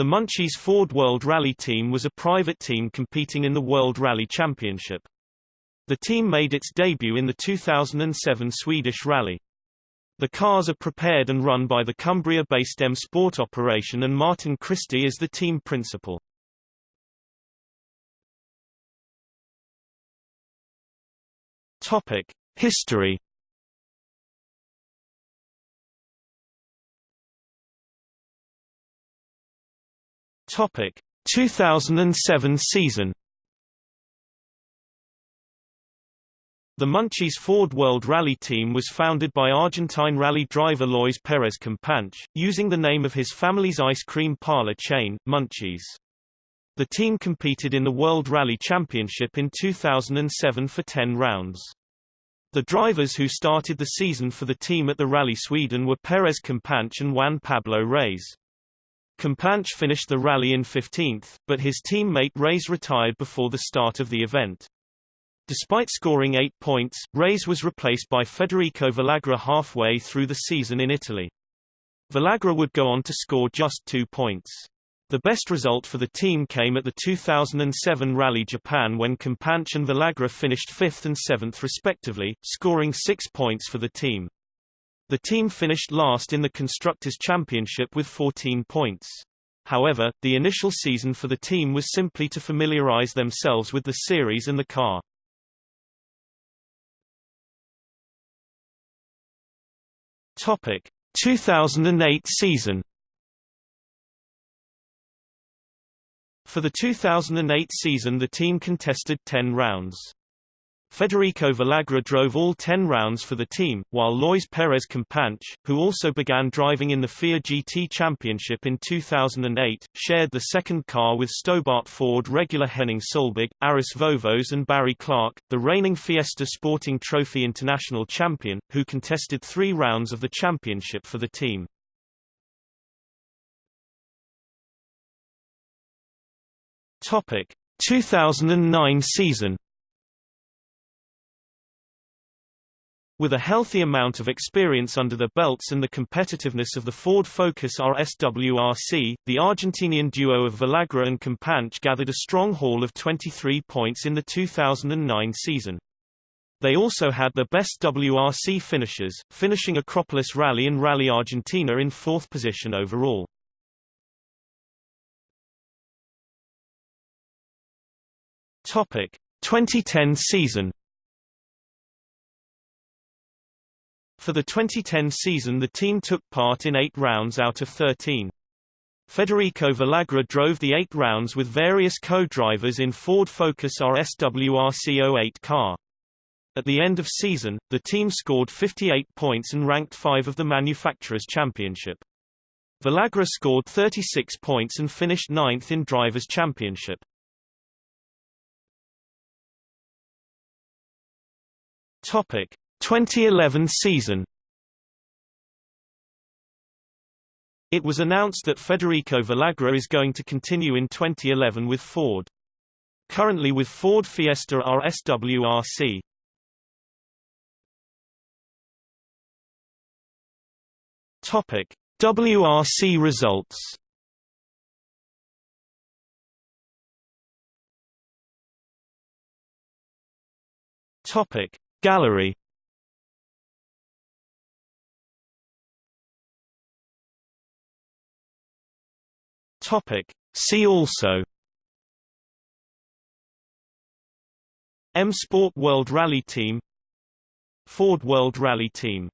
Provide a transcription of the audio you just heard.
The Munchies Ford World Rally Team was a private team competing in the World Rally Championship. The team made its debut in the 2007 Swedish Rally. The cars are prepared and run by the Cumbria-based M Sport operation and Martin Christie is the team principal. Topic: History. Topic: 2007 season. The Munchies Ford World Rally Team was founded by Argentine rally driver Luís Perez Companc, using the name of his family's ice cream parlor chain, Munchies. The team competed in the World Rally Championship in 2007 for 10 rounds. The drivers who started the season for the team at the Rally Sweden were Perez Companc and Juan Pablo Raies. Companc finished the rally in 15th, but his teammate Raies retired before the start of the event. Despite scoring eight points, Raies was replaced by Federico Villagra halfway through the season in Italy. Villagra would go on to score just two points. The best result for the team came at the 2007 Rally Japan when Companc and Villagra finished 5th and 7th respectively, scoring 6 points for the team. The team finished last in the Constructors' Championship with 14 points. However, the initial season for the team was simply to familiarize themselves with the series and the car. Topic: 2008 season For the 2008 season the team contested 10 rounds. Federico Villagra drove all 10 rounds for the team, while Luís Perez Companc, who also began driving in the FIA GT Championship in 2008, shared the second car with Stobart Ford regular Henning Solberg, Aris Vovos and Barry Clark, the reigning Fiesta Sporting Trophy International champion, who contested three rounds of the championship for the team. Topic 2009 season With a healthy amount of experience under their belts and the competitiveness of the Ford Focus RSWRC, the Argentinian duo of Villagra and Companc gathered a strong haul of 23 points in the 2009 season. They also had their best WRC finishes, finishing Acropolis Rally and Rally Argentina in fourth position overall. Topic 2010 season For the 2010 season the team took part in eight rounds out of 13. Federico Villagra drove the eight rounds with various co-drivers in Ford Focus RSWRC 08 car. At the end of season, the team scored 58 points and ranked 5 of the Manufacturers' Championship. Villagra scored 36 points and finished ninth in Drivers' Championship. Topic 2011 season It was announced that Federico Villagra is going to continue in 2011 with Ford. Currently with Ford Fiesta RSWRC. Topic: WRC results. Topic: Gallery Topic See also M Sport World Rally Team Ford World Rally Team